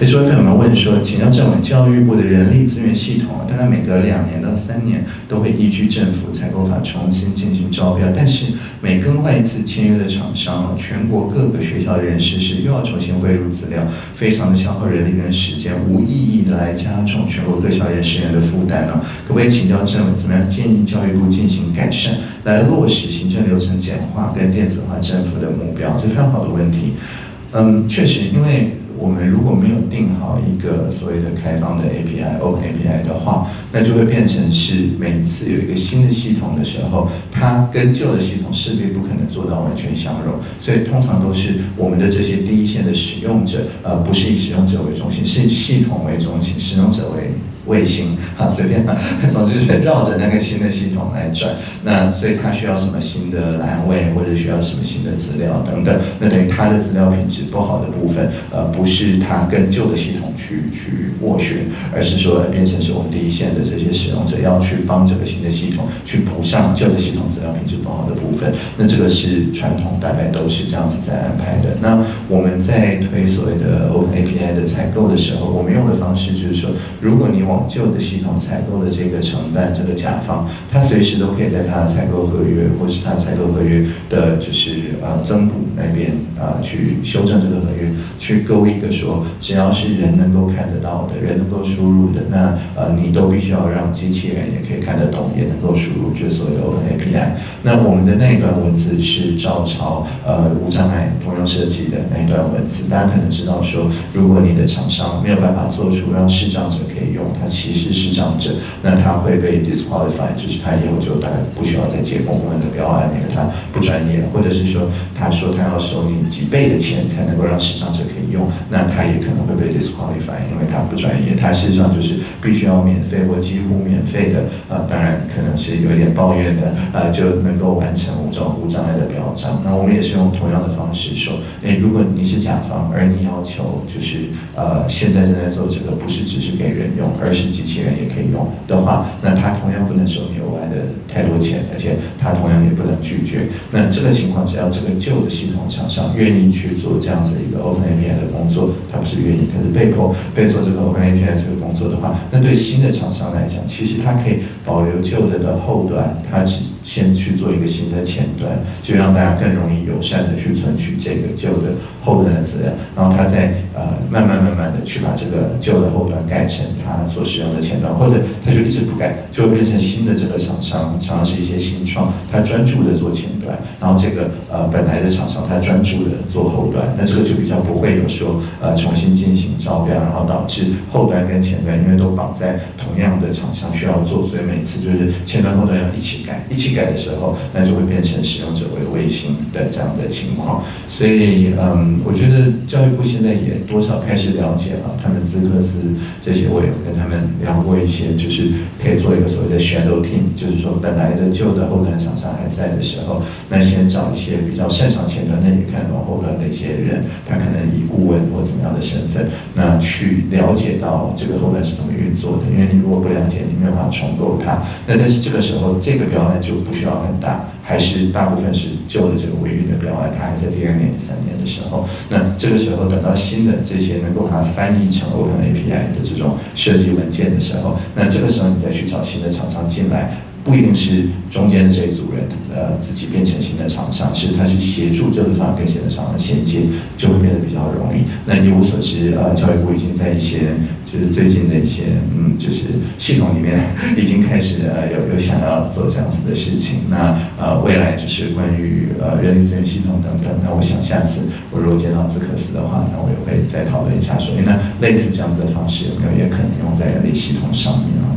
那这位朋友们问说，请教政委，教育部的人力资源系统大概每隔两年到三年都会依据政府采购法重新进行招标，但是每更换一次签约的厂商，全国各个学校人事是又要重新汇入资料，非常的消耗人力跟时间，无意义的来加重全国各校园人员的负担呢？可不可以请教政委，怎么样建议教育部进行改善，来落实行政流程简化跟电子化政府的目标？这非常好的问题。嗯，确实，因为我们如果没有定好一个所谓的开放的 API、Open API 的话，那就会变成是每一次有一个新的系统的时候，它跟旧的系统势必不可能做到完全相容，所以通常都是我们的这些第一线的使用者，呃，不是以使用者为中心，是以系统为中心，使用者为。卫星，好随便吧，总之是绕着那个新的系统来转。那所以它需要什么新的栏位，或者需要什么新的资料等等。那等于它的资料品质不好的部分，呃，不是是它跟旧的系统去去斡旋，而是说变成是我们第一线的这些使用者要去帮这个新的系统去补上旧的系统资料品质不好的部分。那这个是传统，大概都是这样子在安排的。那我们在推所谓的的采购的时候，我们用的方式就是说，如果你往旧的系统采购的这个承办这个甲方，他随时都可以在他的采购合约或是他采购合约的，就是呃增补那边啊去修正这个合约，去勾一个说，只要是人能够看得到的，人能够输入的，那呃你都必须要让机器人也可以看得懂，也能够输入，就所有的 API。那我们的那一段文字是照抄呃无障碍通用设计的那一段文字，大家可能知道说，如果你的厂商没有办法做出让视障者可以用。他其实视障者，那他会被 disqualify，就是他以后就大概不需要再接公关的标案，因为他不专业，或者是说他说他要收你几倍的钱才能够让视障者可以用，那他也可能会被 disqualify，因为他不专业，他事实上就是必须要免费或几乎免费的，啊，当然可能是有点抱怨的，呃，就能够完成无障无障碍那我们也是用同样的方式说，诶，如果你是甲方，而你要求就是呃现在正在做这个，不是只是给人用，而是机器人也可以用的话，那他同样不能收你额外的太多钱，而且他同样也不能拒绝。那这个情况，只要这个旧的系统厂商愿意去做这样子一个 Open API 的工作，他不是愿意，他是被迫被做这个 Open API 这个工作的话，那对新的厂商来讲，其实他可以保留旧的的后端，他只先去做一个新的前端，就让大家更容易友善的去存取这个旧的后端的资料，然后他再呃慢慢慢慢的去把这个旧的后端改成他所使用的前端，或者他就一直不改，就会变成新的这个厂商，常常是一些新创，他专注的做前端，然后这个呃本来的厂商他专注的做后端，那这个就比较不会有说呃重新进行招标，然后导致后端跟前端因为都绑在同样的厂商需要做，所以每次就是前端后端要一起改，一起。改的时候，那就会变成使用者为卫星的这样的情况。所以，嗯，我觉得教育部现在也多少开始了解啊，他们资科斯这些，我也跟他们聊过一些，就是可以做一个所谓的 shadow team，就是说本来的旧的后端厂商还在的时候，那先找一些比较擅长前端、那也看懂后端的一些人，他可能以顾问或怎么样的身份，那去了解到这个后端是怎么运作的。因为你如果不了解，你没有办法重构它。那但是这个时候，这个标案就不需要很大，还是大部分是旧的这个维运的标案，它还在第二年、第三年的时候，那这个时候等到新的这些能够把它翻译成 Open API 的这种设计文件的时候，那这个时候你再去找新的厂商进来。不一定是中间的这一组人，呃，自己变成新的厂商，是他去协助这个厂商跟新的厂商衔接，就会变得比较容易。那一无所知，呃，教育部已经在一些就是最近的一些嗯，就是系统里面已经开始呃有有想要做这样子的事情。那呃，未来就是关于呃人力资源系统等等，那我想下次我如果见到资科斯的话，那我也会再讨论一下，说那类似这样子的方式有没有也可能用在人力系统上面啊？